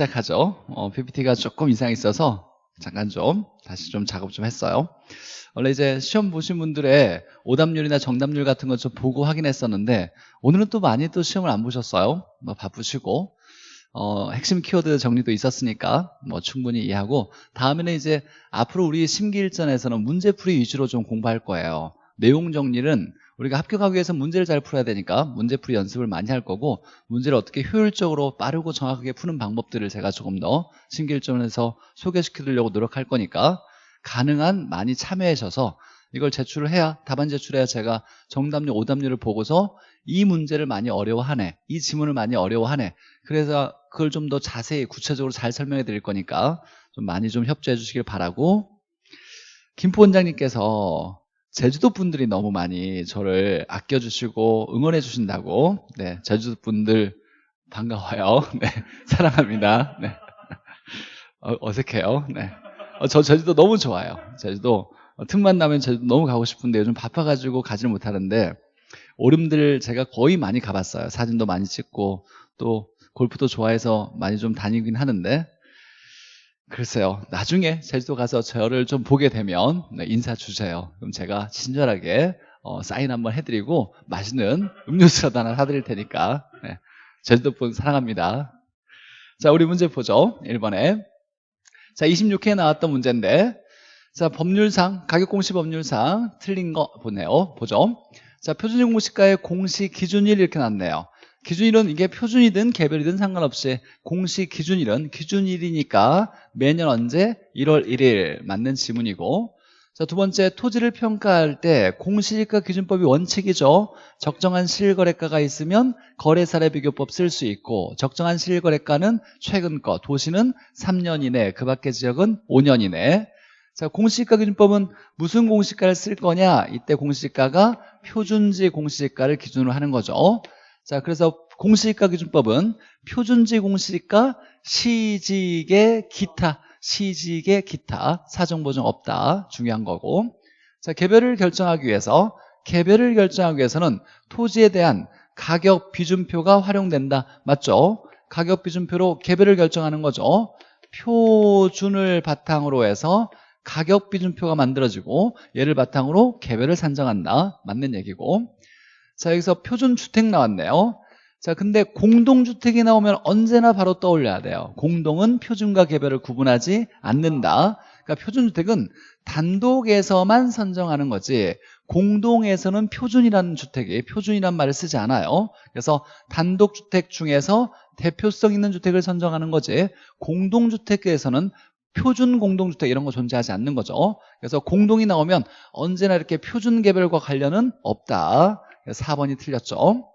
시작하죠. 어, PPT가 조금 이상이 있어서 잠깐 좀 다시 좀 작업 좀 했어요. 원래 이제 시험 보신 분들의 오답률이나 정답률 같은 거 좀 보고 확인했었는데 오늘은 또 많이 또 시험을 안 보셨어요. 뭐 바쁘시고 어, 핵심 키워드 정리도 있었으니까 뭐 충분히 이해하고 다음에는 이제 앞으로 우리 심기일전에서는 문제풀이 위주로 좀 공부할 거예요. 내용 정리는 우리가 합격하기 위해서 문제를 잘 풀어야 되니까 문제풀이 연습을 많이 할 거고 문제를 어떻게 효율적으로 빠르고 정확하게 푸는 방법들을 제가 조금 더 신길점에서 소개시켜 드리려고 노력할 거니까 가능한 많이 참여해 주셔서 이걸 제출을 해야 답안 제출해야 제가 정답률 오답률을 보고서 이 문제를 많이 어려워하네 이 지문을 많이 어려워하네 그래서 그걸 좀 더 자세히 구체적으로 잘 설명해 드릴 거니까 좀 많이 좀 협조해 주시길 바라고 김포 원장님께서 제주도 분들이 너무 많이 저를 아껴주시고 응원해 주신다고. 네 제주도 분들 반가워요. 네 사랑합니다. 네. 어, 색해요. 네. 어, 저 제주도 너무 좋아요. 제주도. 어, 틈만 나면 제주도 너무 가고 싶은데 요즘 바빠가지고 가지를 못하는데 오름들 제가 거의 많이 가봤어요. 사진도 많이 찍고 또 골프도 좋아해서 많이 좀 다니긴 하는데 글쎄요 나중에 제주도 가서 저를 좀 보게 되면 네, 인사 주세요. 그럼 제가 친절하게 어, 사인 한번 해드리고 맛있는 음료수라도 하나 사드릴 테니까 네, 제주도 분 사랑합니다. 자 우리 문제 보죠. 1번에. 자 26회에 나왔던 문제인데 자 법률상 가격공시 법률상 틀린 거 보네요. 보죠. 자 표준일 공시가의 공시 기준일 이렇게 나왔네요 기준일은 이게 표준이든 개별이든 상관없이 공시 기준일은 기준일이니까 매년 언제? 1월 1일 맞는 지문이고 자, 두 번째 토지를 평가할 때 공시지가 기준법이 원칙이죠. 적정한 실거래가가 있으면 거래사례 비교법 쓸 수 있고 적정한 실거래가는 최근 거, 도시는 3년 이내, 그 밖의 지역은 5년 이내. 자, 공시지가 기준법은 무슨 공시지가를 쓸 거냐? 이때 공시지가가 표준지 공시지가를 기준으로 하는 거죠. 자, 그래서 공시지가 기준법은 표준지 공시지가 시직의 기타, 시직의 기타, 사정 보정 없다. 중요한 거고. 자, 개별을 결정하기 위해서, 개별을 결정하기 위해서는 토지에 대한 가격 비준표가 활용된다. 맞죠? 가격 비준표로 개별을 결정하는 거죠. 표준을 바탕으로 해서 가격 비준표가 만들어지고 얘를 바탕으로 개별을 산정한다. 맞는 얘기고. 자 여기서 표준주택 나왔네요. 자 근데 공동주택이 나오면 언제나 바로 떠올려야 돼요. 공동은 표준과 개별을 구분하지 않는다. 그러니까 표준주택은 단독에서만 선정하는 거지 공동에서는 표준이라는 주택이 표준이란 말을 쓰지 않아요. 그래서 단독주택 중에서 대표성 있는 주택을 선정하는 거지 공동주택에서는 표준 공동주택 이런 거 존재하지 않는 거죠. 그래서 공동이 나오면 언제나 이렇게 표준 개별과 관련은 없다 4번이 틀렸죠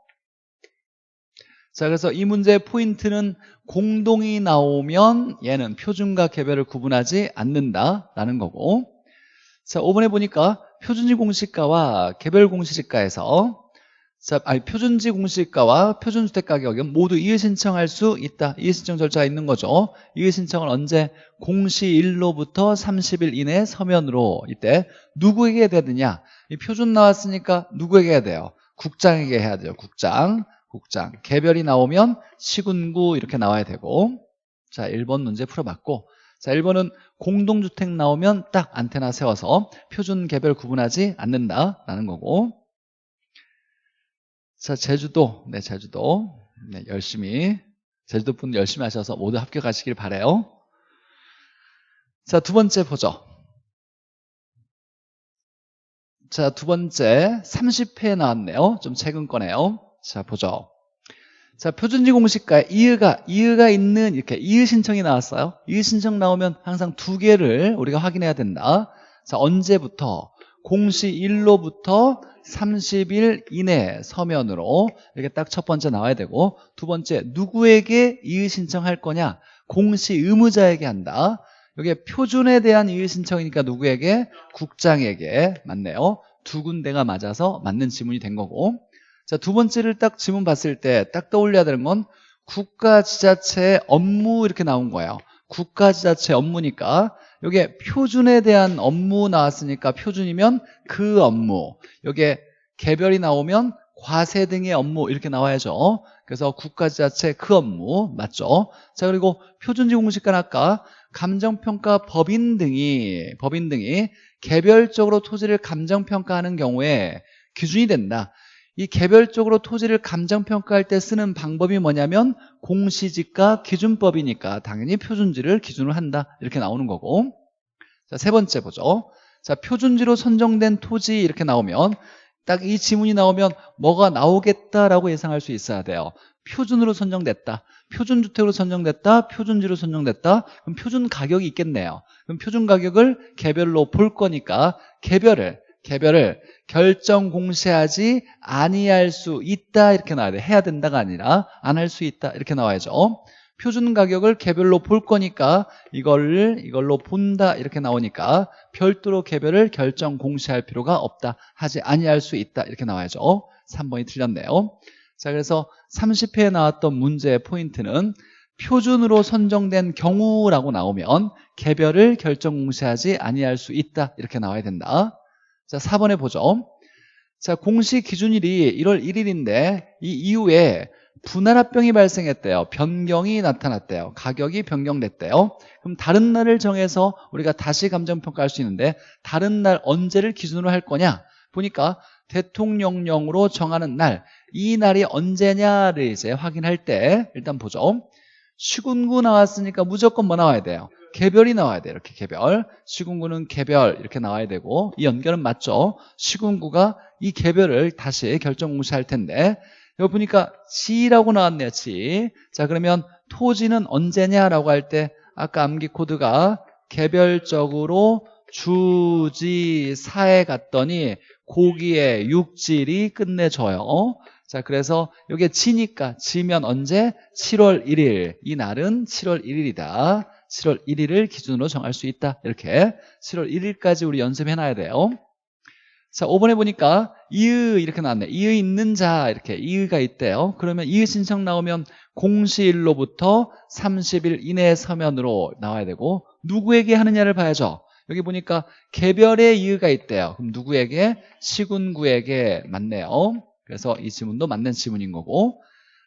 자 그래서 이 문제의 포인트는 공동이 나오면 얘는 표준과 개별을 구분하지 않는다라는 거고 자 5번에 보니까 표준지 공시가와 개별 공시지가에서 자, 아니, 표준지 공시가와 표준주택 가격은 모두 이의 신청할 수 있다. 이의 신청 절차가 있는 거죠. 이의 신청을 언제? 공시일로부터 30일 이내 서면으로 이때 누구에게 되느냐? 이 표준 나왔으니까 누구에게 해야 돼요? 국장에게 해야 돼요. 국장. 국장. 개별이 나오면 시군구 이렇게 나와야 되고. 자, 1번 문제 풀어봤고. 자, 1번은 공동주택 나오면 딱 안테나 세워서 표준 개별 구분하지 않는다라는 거고. 자, 제주도. 네, 제주도. 네, 열심히. 제주도 분 열심히 하셔서 모두 합격하시길 바래요. 자, 두 번째 보죠. 자, 두 번째 30회 나왔네요. 좀 최근 거네요. 자, 보죠. 자, 표준지 공시가에 이의가, 이의가 있는 이렇게 이의 신청이 나왔어요. 이의 신청 나오면 항상 두 개를 우리가 확인해야 된다. 자, 언제부터? 공시 1로부터 30일 이내 서면으로 이렇게 딱 첫 번째 나와야 되고 두 번째 누구에게 이의 신청할 거냐? 공시 의무자에게 한다. 이게 표준에 대한 이의 신청이니까 누구에게? 국장에게 맞네요. 두 군데가 맞아서 맞는 지문이 된 거고 자, 두 번째를 딱 지문 봤을 때 딱 떠올려야 되는 건 국가지자체의 업무 이렇게 나온 거예요. 국가지자체 업무니까 여기에 표준에 대한 업무 나왔으니까 표준이면 그 업무 여기에 개별이 나오면 과세 등의 업무 이렇게 나와야죠 그래서 국가지자체 그 업무 맞죠? 자 그리고 표준지 공시가는 아까 감정평가 법인 등이 법인 등이 개별적으로 토지를 감정평가하는 경우에 기준이 된다. 이 개별적으로 토지를 감정평가할 때 쓰는 방법이 뭐냐면 공시지가 기준법이니까 당연히 표준지를 기준으로 한다. 이렇게 나오는 거고. 자 세 번째 보죠. 자 표준지로 선정된 토지 이렇게 나오면 딱 이 지문이 나오면 뭐가 나오겠다라고 예상할 수 있어야 돼요 표준으로 선정됐다. 표준주택으로 선정됐다. 표준지로 선정됐다. 그럼 표준 가격이 있겠네요. 그럼 표준 가격을 개별로 볼 거니까 개별을 개별을 결정 공시하지 아니할 수 있다 이렇게 나와야 돼. 해야 된다가 아니라 안 할 수 있다 이렇게 나와야죠. 표준 가격을 개별로 볼 거니까 이걸 이걸로 본다 이렇게 나오니까 별도로 개별을 결정 공시할 필요가 없다. 하지 아니할 수 있다 이렇게 나와야죠. 3번이 틀렸네요 자 그래서 30회에 나왔던 문제의 포인트는 표준으로 선정된 경우라고 나오면 개별을 결정 공시하지 아니할 수 있다. 이렇게 나와야 된다. 자 4번에 보죠. 자 공시 기준일이 1월 1일인데 이 이후에 분할합병이 발생했대요. 변경이 나타났대요. 가격이 변경됐대요. 그럼 다른 날을 정해서 우리가 다시 감정평가할 수 있는데 다른 날 언제를 기준으로 할 거냐? 보니까 대통령령으로 정하는 날 이 날이 언제냐를 이제 확인할 때 일단 보죠. 시군구 나왔으니까 무조건 뭐 나와야 돼요? 개별이 나와야 돼요 이렇게 개별. 시군구는 개별 이렇게 나와야 되고 이 연결은 맞죠? 시군구가 이 개별을 다시 결정 공시할 텐데. 여기 보니까 지라고 나왔네요 지 자 그러면 토지는 언제냐라고 할 때 아까 암기 코드가 개별적으로 주지사에 갔더니 고기의 육질이 끝내줘요 자 그래서 이게 지니까 지면 언제? 7월 1일. 이 날은 7월 1일이다. 7월 1일을 기준으로 정할 수 있다. 이렇게. 7월 1일까지 우리 연습해놔야 돼요. 자 5번에 보니까 이의 이렇게 나왔네. 이의 있는 자 이렇게 이의가 있대요. 그러면 이의 신청 나오면 공시일로부터 30일 이내 서면으로 나와야 되고 누구에게 하느냐를 봐야죠. 여기 보니까 개별의 이의가 있대요. 그럼 누구에게? 시군구에게 맞네요 그래서 이 지문도 맞는 지문인 거고.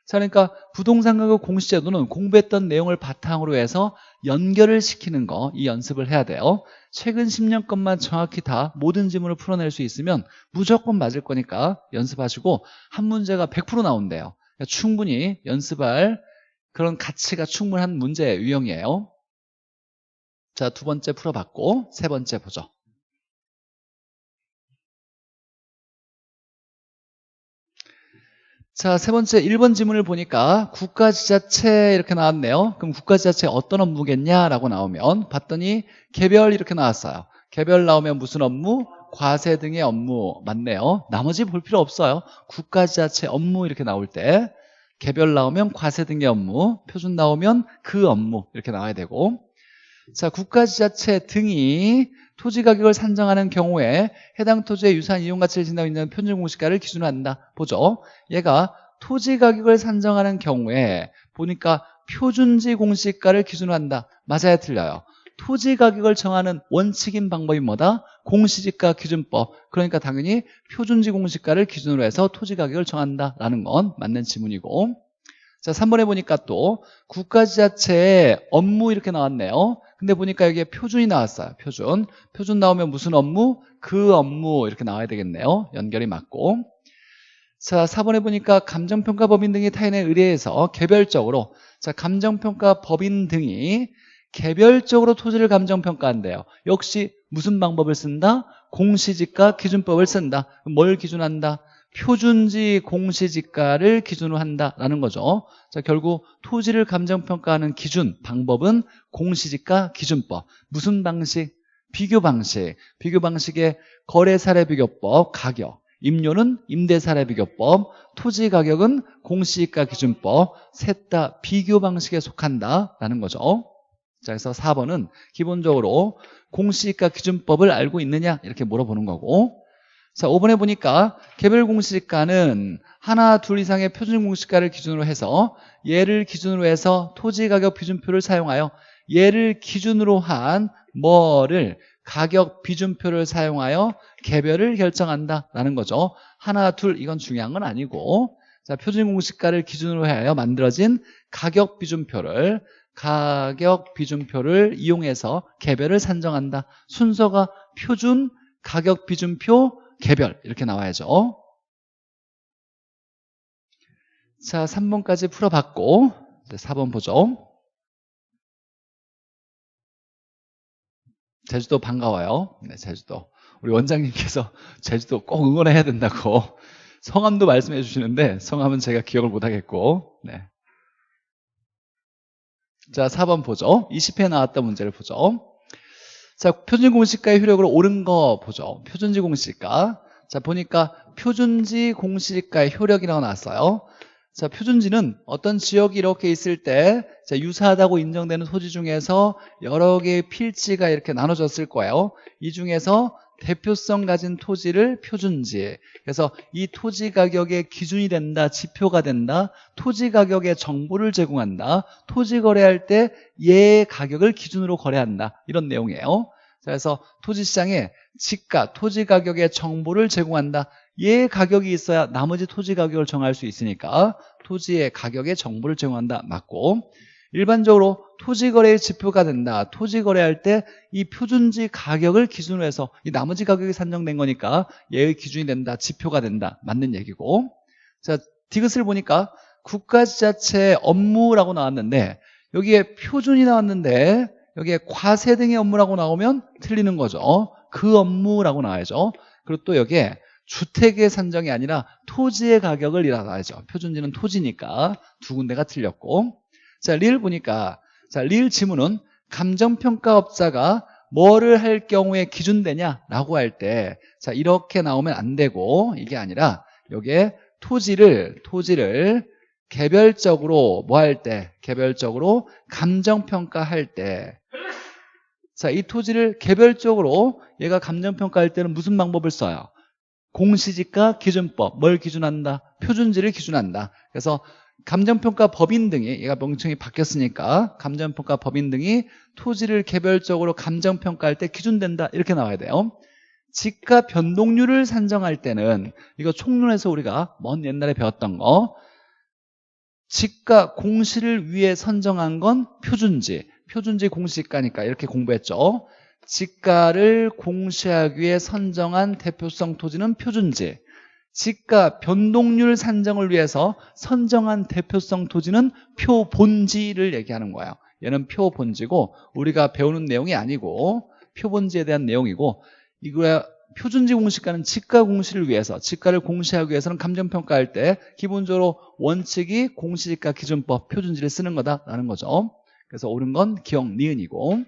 자 그러니까 부동산 가격 공시제도는 공부했던 내용을 바탕으로 해서 연결을 시키는 거 이 연습을 해야 돼요. 최근 10년 것만 정확히 다 모든 지문을 풀어낼 수 있으면 무조건 맞을 거니까 연습하시고 한 문제가 100% 나온대요. 그러니까 충분히 연습할 그런 가치가 충분한 문제 유형이에요. 자 두 번째 풀어봤고 세 번째 보죠 자, 세 번째 1번 지문을 보니까 국가지자체 이렇게 나왔네요. 그럼 국가지자체 어떤 업무겠냐라고 나오면 봤더니 개별 이렇게 나왔어요. 개별 나오면 무슨 업무? 과세 등의 업무 맞네요. 나머지 볼 필요 없어요. 국가지자체 업무 이렇게 나올 때 개별 나오면 과세 등의 업무, 표준 나오면 그 업무 이렇게 나와야 되고 자, 국가지자체 등이 토지 가격을 산정하는 경우에 해당 토지의 유산 이용 가치를 진다고 있는 표준 공시가를 기준으로 한다. 보죠. 얘가 토지 가격을 산정하는 경우에 보니까 표준지 공시가를 기준으로 한다. 맞아야 틀려요. 토지 가격을 정하는 원칙인 방법이 뭐다? 공시지가 기준법. 그러니까 당연히 표준지 공시가를 기준으로 해서 토지 가격을 정한다라는 건 맞는 지문이고 자 3번에 보니까 또 국가지자체의 업무 이렇게 나왔네요. 근데 보니까 여기에 표준이 나왔어요. 표준. 표준 나오면 무슨 업무? 그 업무 이렇게 나와야 되겠네요. 연결이 맞고. 자 4번에 보니까 감정평가 법인 등이 타인에 의뢰해서 개별적으로 자 감정평가 법인 등이 개별적으로 토지를 감정평가한대요. 역시 무슨 방법을 쓴다? 공시지가 기준법을 쓴다. 뭘 기준한다? 표준지 공시지가를 기준으로 한다라는 거죠. 자, 결국 토지를 감정평가하는 기준, 방법은 공시지가 기준법. 무슨 방식? 비교 방식. 비교 방식의 거래 사례 비교법, 가격. 임료는 임대 사례 비교법, 토지 가격은 공시지가 기준법, 셋 다 비교 방식에 속한다라는 거죠. 자, 그래서 4번은 기본적으로 공시지가 기준법을 알고 있느냐 이렇게 물어보는 거고 자, 5번에 보니까 개별 공시지가는 하나, 둘 이상의 표준 공시가를 기준으로 해서 얘를 기준으로 해서 토지 가격 비준표를 사용하여 얘를 기준으로 한 뭐를 가격 비준표를 사용하여 개별을 결정한다라는 거죠. 하나, 둘 이건 중요한 건 아니고 자, 표준 공시가를 기준으로 하여 만들어진 가격 비준표를 가격 비준표를 이용해서 개별을 산정한다. 순서가 표준, 가격 비준표, 개별 이렇게 나와야죠. 자, 3번까지 풀어봤고 이제 4번 보죠. 제주도 반가워요. 네, 제주도. 우리 원장님께서 제주도 꼭 응원해야 된다고 성함도 말씀해 주시는데 성함은 제가 기억을 못 하겠고 네. 자 4번 보죠 20회 나왔던 문제를 보죠 자 표준 공시가의 효력으로 옳은 거 보죠. 표준지 공시가. 자 보니까 표준지 공시가의 효력이라고 나왔어요. 자, 표준지는 어떤 지역이 이렇게 있을 때 자, 유사하다고 인정되는 토지 중에서 여러 개의 필지가 이렇게 나눠졌을 거예요. 이 중에서 대표성 가진 토지를 표준지 그래서 이 토지 가격의 기준이 된다 지표가 된다 토지 가격의 정보를 제공한다 토지 거래할 때얘 가격을 기준으로 거래한다. 이런 내용이에요. 그래서 토지시장에 지가 토지 가격의 정보를 제공한다. 얘 가격이 있어야 나머지 토지 가격을 정할 수 있으니까 토지의 가격의 정보를 제공한다. 맞고 일반적으로 토지 거래의 지표가 된다. 토지 거래할 때 이 표준지 가격을 기준으로 해서 이 나머지 가격이 산정된 거니까 얘의 기준이 된다. 지표가 된다. 맞는 얘기고. 자, 디귿을 보니까 국가지자체 업무라고 나왔는데 여기에 표준이 나왔는데 여기에 과세 등의 업무라고 나오면 틀리는 거죠. 그 업무라고 나와야죠. 그리고 또 여기에 주택의 산정이 아니라 토지의 가격을 이라나야죠. 표준지는 토지니까 두 군데가 틀렸고 자, 리를 보니까 자, 리을 지문은 감정평가업자가 뭐를 할 경우에 기준되냐라고 할 때 자, 이렇게 나오면 안 되고 이게 아니라 여기에 토지를 토지를 개별적으로 뭐 할 때? 개별적으로 감정평가할 때 자, 이 토지를 개별적으로 얘가 감정평가할 때는 무슨 방법을 써요? 공시지가 기준법 뭘 기준한다? 표준지를 기준한다 그래서 감정평가 법인 등이 얘가 명칭이 바뀌었으니까 감정평가 법인 등이 토지를 개별적으로 감정평가할 때 기준된다 이렇게 나와야 돼요. 지가 변동률을 산정할 때는 이거 총론에서 우리가 먼 옛날에 배웠던 거 지가 공시를 위해 선정한 건 표준지 표준지 공시가니까 이렇게 공부했죠. 지가를 공시하기 위해 선정한 대표성 토지는 표준지 지가 변동률 산정을 위해서 선정한 대표성 토지는 표본지를 얘기하는 거예요. 얘는 표본지고 우리가 배우는 내용이 아니고 표본지에 대한 내용이고 이거야 표준지 공시가는 지가 공시를 위해서 지가를 공시하기 위해서는 감정평가할 때 기본적으로 원칙이 공시지가 기준법 표준지를 쓰는 거다라는 거죠. 그래서 옳은 건 기억 니은이고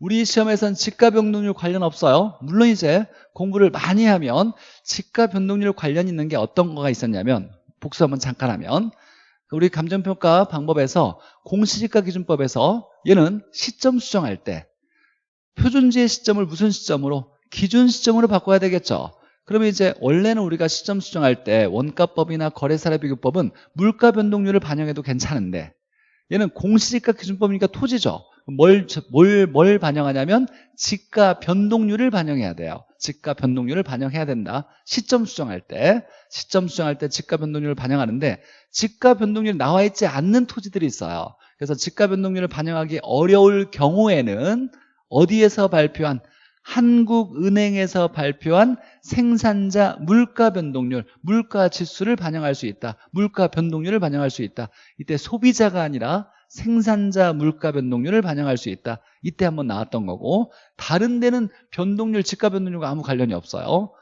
우리 시험에선 지가 변동률 관련 없어요 물론 이제 공부를 많이 하면 지가 변동률 관련 있는 게 어떤 거가 있었냐면 복수 한번 잠깐 하면 우리 감정평가 방법에서 공시지가 기준법에서 얘는 시점 수정할 때 표준지의 시점을 무슨 시점으로? 기준 시점으로 바꿔야 되겠죠 그러면 이제 원래는 우리가 시점 수정할 때 원가법이나 거래사례 비교법은 물가 변동률을 반영해도 괜찮은데 얘는 공시지가 기준법이니까 토지죠 뭘, 뭘, 뭘 반영하냐면 지가 변동률을 반영해야 돼요. 지가 변동률을 반영해야 된다. 시점 수정할 때. 시점 수정할 때 지가 변동률을 반영하는데 지가 변동률이 나와 있지 않는 토지들이 있어요. 그래서 지가 변동률을 반영하기 어려울 경우에는 어디에서 발표한? 한국은행에서 발표한 생산자 물가 변동률, 물가 지수를 반영할 수 있다. 물가 변동률을 반영할 수 있다. 이때 소비자가 아니라 생산자 물가 변동률을 반영할 수 있다. 이때 한번 나왔던 거고 다른 데는 변동률, 지가 변동률과 아무 관련이 없어요.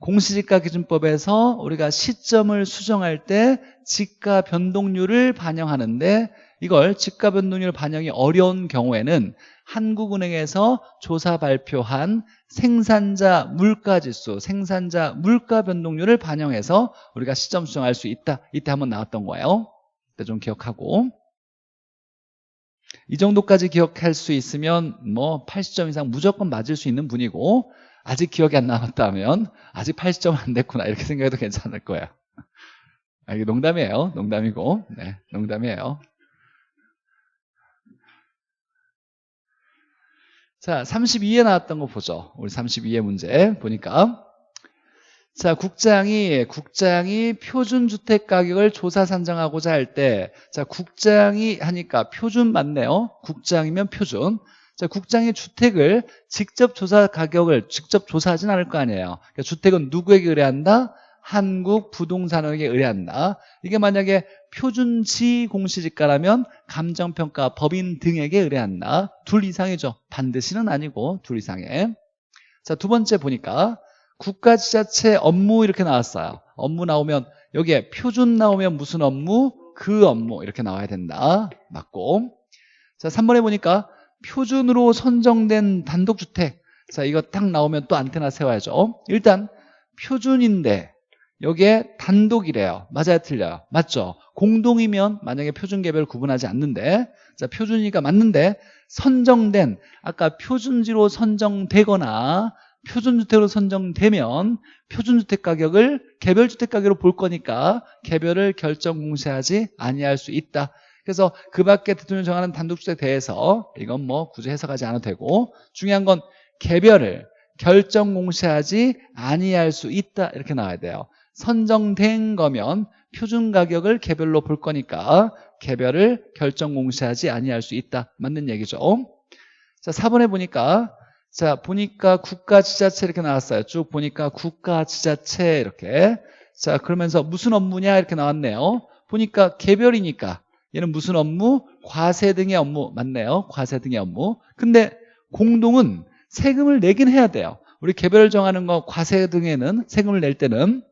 공시지가 기준법에서 우리가 시점을 수정할 때 지가 변동률을 반영하는데 이걸 지가 변동률 반영이 어려운 경우에는 한국은행에서 조사 발표한 생산자 물가지수, 생산자 물가 변동률을 반영해서 우리가 시점 수정할 수 있다. 이때 한번 나왔던 거예요. 이때 좀 기억하고 이 정도까지 기억할 수 있으면 뭐 80점 이상 무조건 맞을 수 있는 분이고 아직 기억이 안 남았다면 아직 80점 안 됐구나 이렇게 생각해도 괜찮을 거예요 아, 이게 농담이에요. 농담이고. 네, 농담이에요. 자 32에 나왔던 거 보죠. 우리 32의 문제 보니까 자, 국장이, 국장이 표준 주택 가격을 조사 산정하고자 할 때, 자, 국장이 하니까 표준 맞네요. 국장이면 표준. 자, 국장이 주택을 직접 조사 가격을 직접 조사하진 않을 거 아니에요. 그러니까 주택은 누구에게 의뢰한다? 한국 부동산에게 의뢰한다. 이게 만약에 표준지 공시지가라면 감정평가 법인 등에게 의뢰한다. 둘 이상이죠. 반드시는 아니고 둘 이상에. 자, 두 번째 보니까 국가지자체 업무 이렇게 나왔어요. 업무 나오면 여기에 표준 나오면 무슨 업무? 그 업무 이렇게 나와야 된다. 맞고. 자, 3번에 보니까 표준으로 선정된 단독주택. 자, 이거 딱 나오면 또 안테나 세워야죠. 일단 표준인데 여기에 단독이래요. 맞아요, 틀려요? 맞죠? 공동이면 만약에 표준 개별 구분하지 않는데 자, 표준이니까 맞는데 선정된 아까 표준지로 선정되거나 표준주택으로 선정되면 표준주택 가격을 개별주택 가격으로 볼 거니까 개별을 결정 공시하지 아니할 수 있다. 그래서 그 밖에 대통령이 정하는 단독주택에 대해서 이건 뭐 굳이 해석하지 않아도 되고 중요한 건 개별을 결정 공시하지 아니할 수 있다 이렇게 나와야 돼요. 선정된 거면 표준 가격을 개별로 볼 거니까 개별을 결정 공시하지 아니할 수 있다. 맞는 얘기죠. 자, 4번에 보니까 자, 보니까 국가 지자체 이렇게 나왔어요. 쭉 보니까 국가 지자체 이렇게. 자, 그러면서 무슨 업무냐 이렇게 나왔네요. 보니까 개별이니까 얘는 무슨 업무? 과세 등의 업무 맞네요. 과세 등의 업무. 근데 공동은 세금을 내긴 해야 돼요. 우리 개별을 정하는 거 과세 등에는 세금을 낼 때는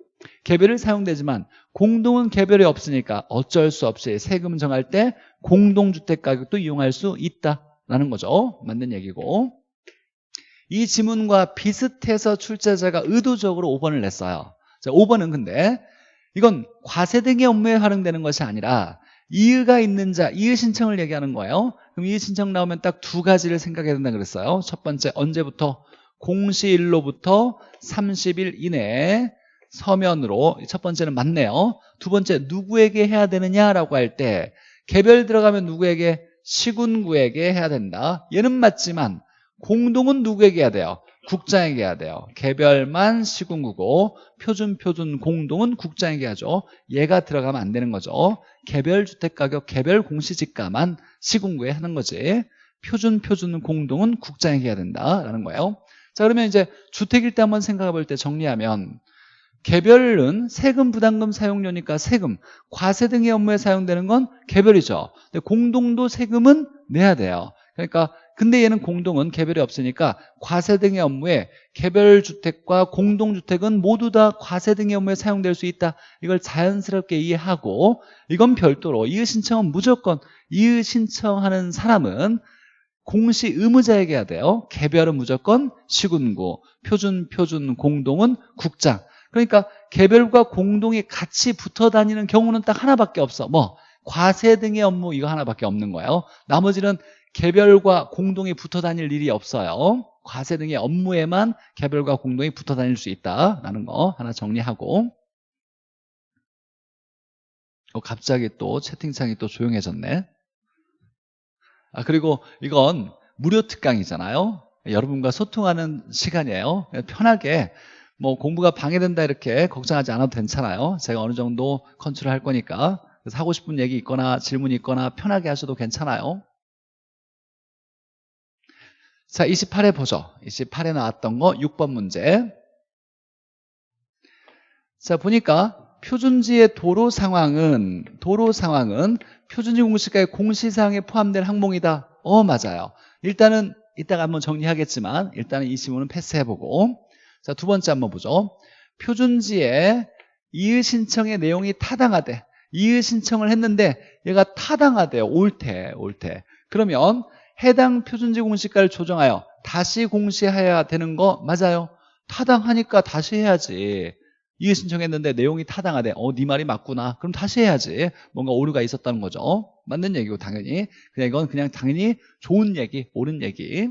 개별을 사용되지만 공동은 개별이 없으니까 어쩔 수 없이 세금 정할 때 공동주택 가격도 이용할 수 있다라는 거죠. 맞는 얘기고. 이 지문과 비슷해서 출제자가 의도적으로 5번을 냈어요. 자, 5번은 근데 이건 과세 등의 업무에 활용되는 것이 아니라 이의가 있는 자, 이의 신청을 얘기하는 거예요. 그럼 이의 신청 나오면 딱 두 가지를 생각해야 된다 그랬어요. 첫 번째 언제부터? 공시일로부터 30일 이내에 서면으로 첫 번째는 맞네요. 두 번째 누구에게 해야 되느냐라고 할 때 개별 들어가면 누구에게? 시군구에게 해야 된다. 얘는 맞지만 공동은 누구에게 해야 돼요? 국장에게 해야 돼요. 개별만 시군구고 표준 표준 공동은 국장에게 하죠. 얘가 들어가면 안 되는 거죠. 개별 주택가격 개별 공시지가만 시군구에 하는 거지. 표준 표준 공동은 국장에게 해야 된다라는 거예요. 자 그러면 이제 주택일 때 한번 생각해 볼 때 정리하면 개별은 세금 부담금 사용료니까 세금, 과세 등의 업무에 사용되는 건 개별이죠. 근데 공동도 세금은 내야 돼요. 그러니까 근데 얘는 공동은 개별이 없으니까 과세 등의 업무에 개별주택과 공동주택은 모두 다 과세 등의 업무에 사용될 수 있다. 이걸 자연스럽게 이해하고 이건 별도로 이의 신청은 무조건 이의 신청하는 사람은 공시 의무자에게 해야 돼요. 개별은 무조건 시군구, 표준, 표준, 공동은 국장. 그러니까 개별과 공동이 같이 붙어 다니는 경우는 딱 하나밖에 없어. 뭐 과세 등의 업무 이거 하나밖에 없는 거예요. 나머지는 개별과 공동이 붙어 다닐 일이 없어요. 과세 등의 업무에만 개별과 공동이 붙어 다닐 수 있다라는 거 하나 정리하고 어, 갑자기 또 채팅창이 또 조용해졌네. 아 그리고 이건 무료 특강이잖아요. 여러분과 소통하는 시간이에요. 편하게 뭐 공부가 방해된다 이렇게 걱정하지 않아도 괜찮아요. 제가 어느 정도 컨트롤 할 거니까 그래서 하고 싶은 얘기 있거나 질문이 있거나 편하게 하셔도 괜찮아요. 자, 28회 보죠. 28회 나왔던 거 6번 문제. 자, 보니까 표준지의 도로 상황은 도로 상황은 표준지 공시가의 공시사항에 포함된 항목이다. 어, 맞아요. 일단은 이따가 한번 정리하겠지만 일단은 이 지문은 패스해보고 자, 두 번째 한번 보죠. 표준지에 이의 신청의 내용이 타당하대. 이의 신청을 했는데 얘가 타당하대요. 옳대, 옳대. 그러면 해당 표준지 공시가를 조정하여 다시 공시해야 되는 거 맞아요? 타당하니까 다시 해야지. 이해 신청했는데 내용이 타당하대. 어, 네 말이 맞구나. 그럼 다시 해야지. 뭔가 오류가 있었다는 거죠. 맞는 얘기고 당연히. 그냥 이건 그냥 당연히 좋은 얘기, 옳은 얘기.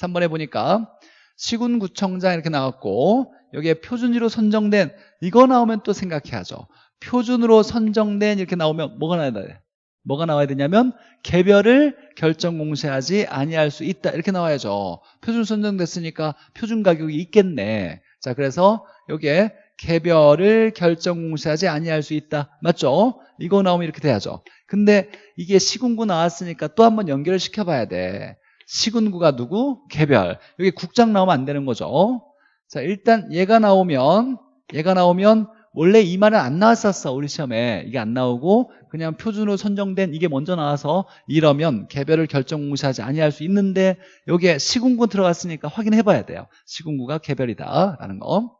3번에 보니까 시군구청장 이렇게 나왔고 여기에 표준지로 선정된 이거 나오면 또 생각해야죠. 표준으로 선정된 이렇게 나오면 뭐가 나와야 돼? 뭐가 나와야 되냐면 개별을 결정 공시하지 아니할 수 있다 이렇게 나와야죠 표준 선정됐으니까 표준 가격이 있겠네 자 그래서 여기에 개별을 결정 공시하지 아니할 수 있다. 맞죠? 이거 나오면 이렇게 돼야죠. 근데 이게 시군구 나왔으니까 또 한번 연결을 시켜봐야 돼. 시군구가 누구? 개별. 여기 국장 나오면 안 되는 거죠. 자, 일단 얘가 나오면 얘가 나오면 원래 이 말은 안 나왔었어 우리 시험에. 이게 안 나오고 그냥 표준으로 선정된 이게 먼저 나와서 이러면 개별을 결정 공시하지 아니할 수 있는데 여기에 시군구 들어갔으니까 확인해 봐야 돼요. 시군구가 개별이다 라는 거자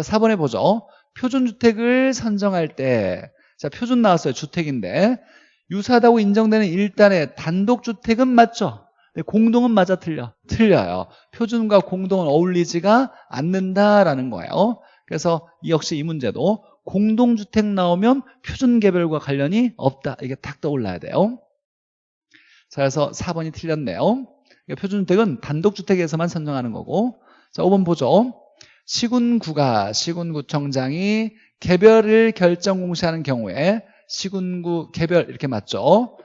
4번에 보죠. 표준주택을 선정할 때 자 표준 나왔어요 주택인데. 유사하다고 인정되는 일단의 단독주택은 맞죠? 공동은 맞아 틀려 틀려요. 표준과 공동은 어울리지가 않는다라는 거예요 그래서 역시 이 문제도 공동주택 나오면 표준개별과 관련이 없다. 이게 딱 떠올라야 돼요. 자, 그래서 4번이 틀렸네요. 표준주택은 단독주택에서만 선정하는 거고 자, 5번 보죠. 시군구가 시군구청장이 개별을 결정 공시하는 경우에 시군구 개별 이렇게 맞죠.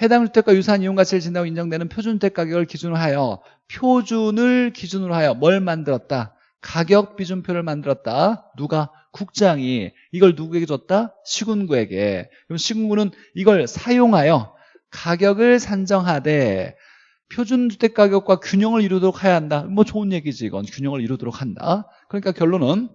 해당 주택과 유사한 이용 가치를 진다고 인정되는 표준주택 가격을 기준으로 하여 표준을 기준으로 하여 뭘 만들었다? 가격 비준표를 만들었다. 누가? 국장이 이걸 누구에게 줬다? 시군구에게. 그럼 시군구는 이걸 사용하여 가격을 산정하되 표준주택 가격과 균형을 이루도록 해야 한다. 뭐 좋은 얘기지 이건 균형을 이루도록 한다. 그러니까 결론은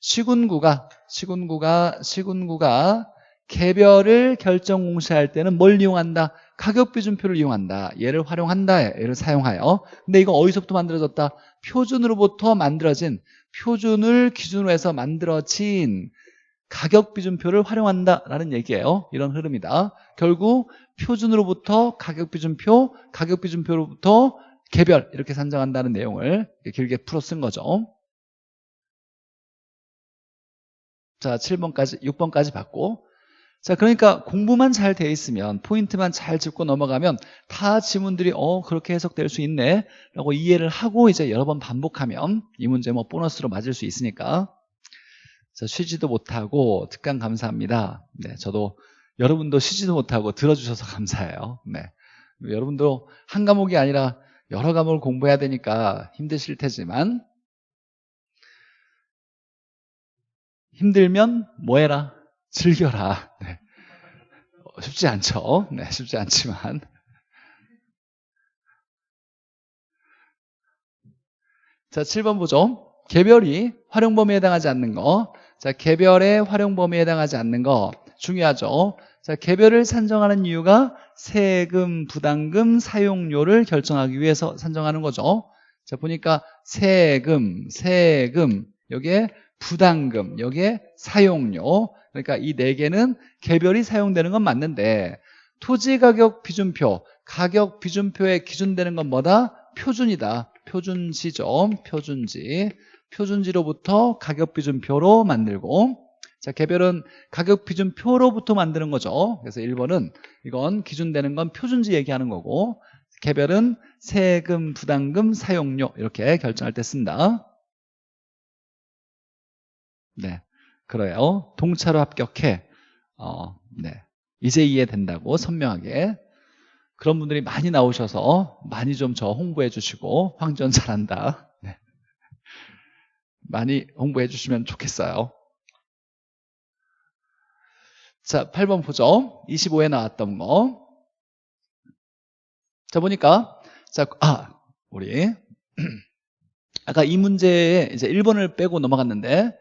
시군구가 시군구가 시군구가 개별을 결정 공시할 때는 뭘 이용한다? 가격 비준표를 이용한다. 얘를 활용한다. 얘를 사용하여. 근데 이거 어디서부터 만들어졌다? 표준으로부터 만들어진 표준을 기준으로 해서 만들어진 가격 비준표를 활용한다라는 얘기예요. 이런 흐름이다. 결국 표준으로부터 가격 비준표, 가격 비준표로부터 개별 이렇게 산정한다는 내용을 길게 풀어 쓴 거죠. 자, 7번까지, 6번까지 봤고 자, 그러니까 공부만 잘 돼 있으면 포인트만 잘 짚고 넘어가면 다 지문들이 어 그렇게 해석될 수 있네 라고 이해를 하고 이제 여러 번 반복하면 이 문제 뭐 보너스로 맞을 수 있으니까 자, 쉬지도 못하고 특강 감사합니다. 네, 저도 여러분도 쉬지도 못하고 들어주셔서 감사해요. 네, 여러분도 한 과목이 아니라 여러 과목을 공부해야 되니까 힘드실 테지만 힘들면 뭐 해라? 즐겨라. 네. 어, 쉽지 않죠. 네, 쉽지 않지만. 자, 7번 보죠. 개별이 활용 범위에 해당하지 않는 거. 자, 개별의 활용 범위에 해당하지 않는 거 중요하죠. 자, 개별을 산정하는 이유가 세금, 부담금, 사용료를 결정하기 위해서 산정하는 거죠. 자, 보니까 세금, 세금, 여기에 부담금, 여기에 사용료. 그러니까 이 네 개는 개별이 사용되는 건 맞는데 토지가격 비준표, 가격 비준표에 기준되는 건 뭐다? 표준이다. 표준지죠. 표준지. 표준지로부터 가격 비준표로 만들고 자, 개별은 가격 비준표로부터 만드는 거죠. 그래서 1번은 이건 기준되는 건 표준지 얘기하는 거고 개별은 세금, 부담금, 사용료 이렇게 결정할 때 쓴다. 네. 그래요. 동차로 합격해. 어, 네. 이제 이해된다고 선명하게. 그런 분들이 많이 나오셔서 많이 좀 저 홍보해 주시고 황전 잘한다. 네. 많이 홍보해 주시면 좋겠어요. 자, 8번 보죠. 25에 나왔던 거. 자, 보니까 자, 아, 우리 아까 이 문제에 이제 1번을 빼고 넘어갔는데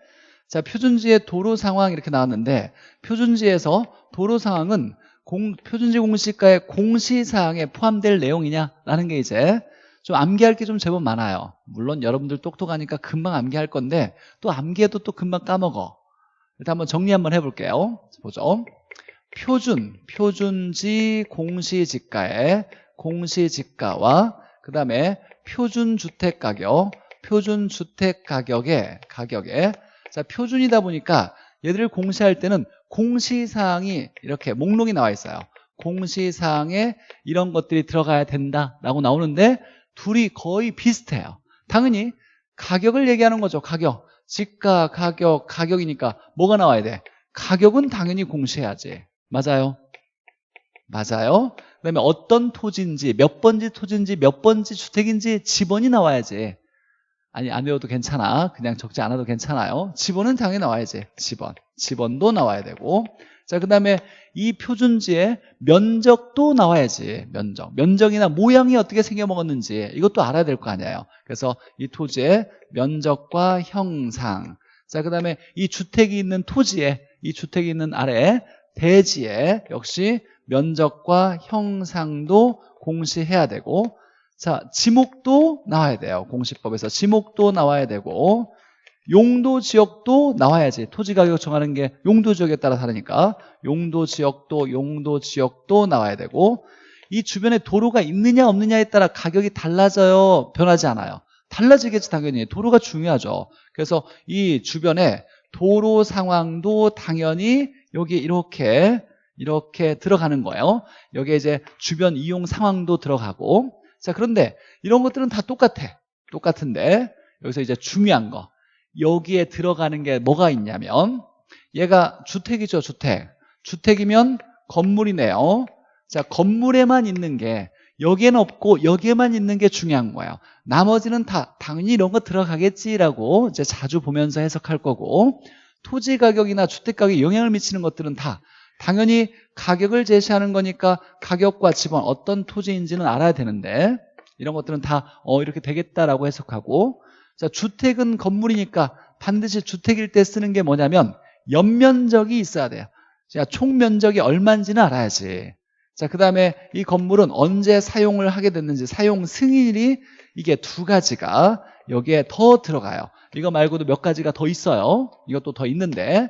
자, 표준지의 도로 상황 이렇게 나왔는데 표준지에서 도로 상황은 공, 표준지 공시가의 공시사항에 포함될 내용이냐라는 게 이제 좀 암기할 게 좀 제법 많아요. 물론 여러분들 똑똑하니까 금방 암기할 건데 또 암기해도 또 금방 까먹어. 일단 한번 정리 한번 해볼게요. 보죠. 표준, 표준지 공시지가의 공시지가와 그 다음에 표준주택가격, 표준주택가격의 가격에 자, 표준이다 보니까 얘들을 공시할 때는 공시사항이 이렇게 목록이 나와 있어요. 공시사항에 이런 것들이 들어가야 된다라고 나오는데 둘이 거의 비슷해요. 당연히 가격을 얘기하는 거죠. 가격. 지가, 가격, 가격이니까 뭐가 나와야 돼? 가격은 당연히 공시해야지. 맞아요? 맞아요? 그 다음에 어떤 토지인지, 몇 번지 토지인지, 몇 번지 주택인지 지번이 나와야지. 아니 안 외워도 괜찮아. 그냥 적지 않아도 괜찮아요. 지번은 당연히 나와야지 지번. 지번도 나와야 되고. 자 그 다음에 이 표준지의 면적도 나와야지. 면적. 면적이나 모양이 어떻게 생겨먹었는지 이것도 알아야 될 거 아니에요. 그래서 이 토지의 면적과 형상. 자 그 다음에 이 주택이 있는 토지에 이 주택이 있는 아래 대지에 역시 면적과 형상도 공시해야 되고 자 지목도 나와야 돼요 공시법에서. 지목도 나와야 되고 용도 지역도 나와야지. 토지 가격 정하는 게 용도 지역에 따라 다르니까. 용도 지역도 용도 지역도 나와야 되고 이 주변에 도로가 있느냐 없느냐에 따라 가격이 달라져요. 변하지 않아요. 달라지겠지 당연히. 도로가 중요하죠. 그래서 이 주변에 도로 상황도 당연히 여기 이렇게 이렇게 들어가는 거예요. 여기에 이제 주변 이용 상황도 들어가고 자 그런데 이런 것들은 다 똑같아. 똑같은데 여기서 이제 중요한 거. 여기에 들어가는 게 뭐가 있냐면 얘가 주택이죠 주택. 주택이면 건물이네요. 자 건물에만 있는 게 여기에는 없고 여기에만 있는 게 중요한 거예요. 나머지는 다 당연히 이런 거 들어가겠지라고 이제 자주 보면서 해석할 거고 토지 가격이나 주택 가격에 영향을 미치는 것들은 다 당연히 가격을 제시하는 거니까 가격과 지번 어떤 토지인지는 알아야 되는데 이런 것들은 다 어, 이렇게 되겠다라고 해석하고 자 주택은 건물이니까 반드시 주택일 때 쓰는 게 뭐냐면 연면적이 있어야 돼요. 자, 총 면적이 얼마인지는 알아야지. 자, 그 다음에 이 건물은 언제 사용을 하게 됐는지 사용 승인이 이게 두 가지가 여기에 더 들어가요. 이거 말고도 몇 가지가 더 있어요. 이것도 더 있는데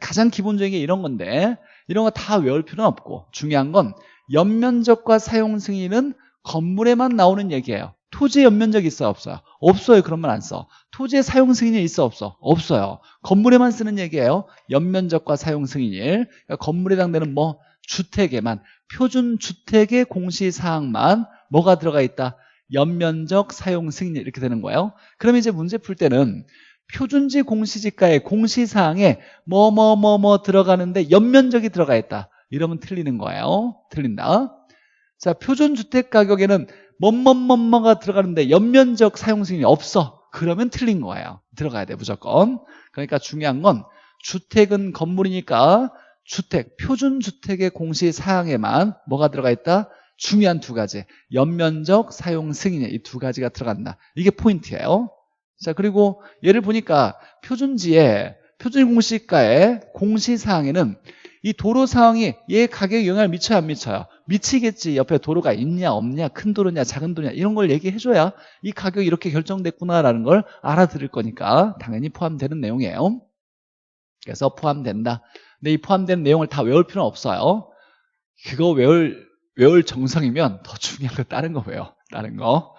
가장 기본적인 게 이런 건데 이런 거 다 외울 필요는 없고 중요한 건 연면적과 사용 승인은 건물에만 나오는 얘기예요. 토지에 연면적이 있어 없어요? 없어요. 그런 말 안 써. 토지의 사용 승인이 있어 없어? 없어요. 건물에만 쓰는 얘기예요. 연면적과 사용 승인일. 그러니까 건물에 해당되는 뭐 주택에만 표준 주택의 공시사항만 뭐가 들어가 있다? 연면적 사용 승인 이렇게 되는 거예요. 그럼 이제 문제 풀 때는 표준지 공시지가의 공시사항에 뭐 뭐 뭐 뭐 들어가는데 연면적이 들어가 있다. 이러면 틀리는 거예요. 틀린다. 자 표준주택 가격에는 뭐뭐뭐뭐가 들어가는데 연면적 사용 승인이 없어. 그러면 틀린 거예요. 들어가야 돼 무조건. 그러니까 중요한 건 주택은 건물이니까 주택, 표준주택의 공시사항에만 뭐가 들어가 있다? 중요한 두 가지. 연면적 사용 승인 이두 가지가 들어간다. 이게 포인트예요 자 그리고 예를 보니까 표준지에 표준공시가의 공시사항에는 이 도로 상황이 얘 가격에 영향을 미쳐요 안 미쳐요? 미치겠지. 옆에 도로가 있냐 없냐 큰 도로냐 작은 도로냐 이런 걸 얘기해줘야 이 가격이 이렇게 결정됐구나라는 걸 알아들을 거니까 당연히 포함되는 내용이에요. 그래서 포함된다. 근데 이 포함된 내용을 다 외울 필요는 없어요. 그거 외울 외울 정성이면 더 중요한 거 다른 거 외워 다른 거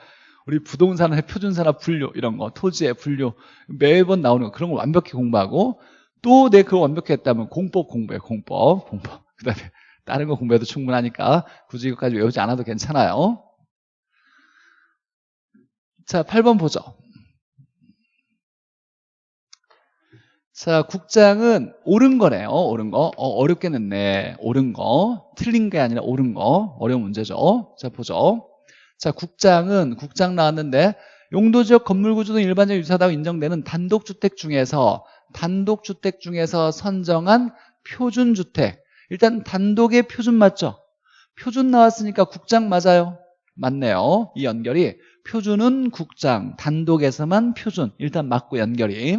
우리 부동산의 표준산업 분류 이런 거 토지의 분류 매번 나오는 거 그런 거 완벽히 공부하고 또 내 그거 완벽히 했다면 공법 공부해 공법 공법. 그 다음에 다른 거 공부해도 충분하니까 굳이 이것까지 외우지 않아도 괜찮아요. 자 8번 보죠. 자 국장은 옳은 거네요 옳은 거. 어, 냈네 옳은 거. 틀린 게 아니라 옳은 거. 어려운 문제죠. 자 보죠 자 국장은 국장 나왔는데 용도지역 건물구조 등 일반적 유사하다고 인정되는 단독주택 중에서 단독주택 중에서 선정한 표준주택. 일단 단독의 표준 맞죠? 표준 나왔으니까 국장 맞아요. 맞네요. 이 연결이 표준은 국장 단독에서만 표준. 일단 맞고 연결이.